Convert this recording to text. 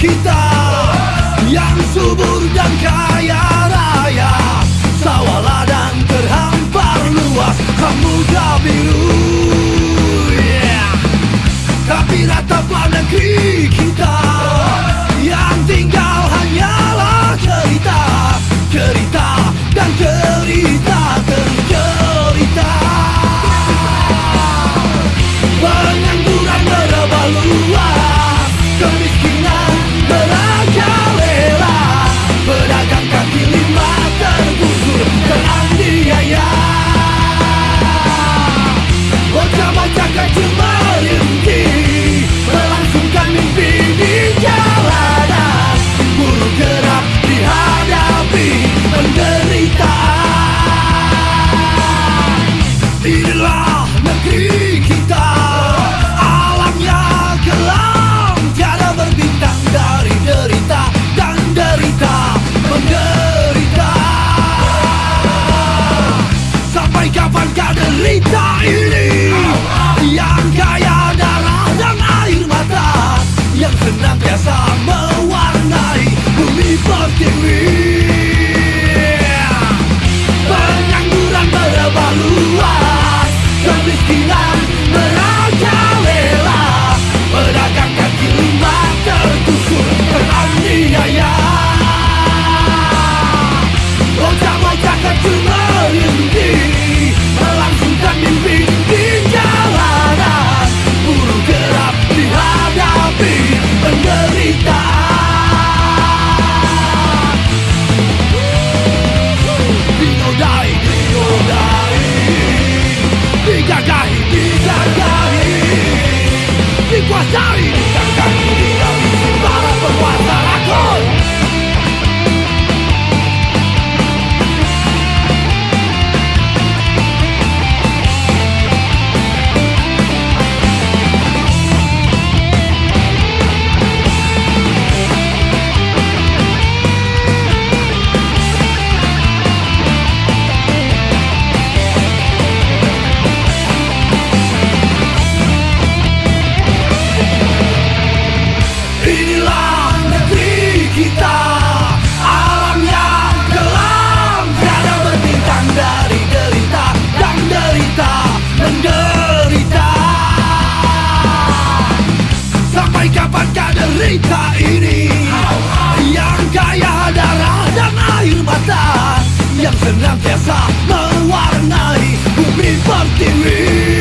きた Younger to cerita ini Yang kaya darah dan air mata Yang senantiasa mewarnai bumi pertiwi.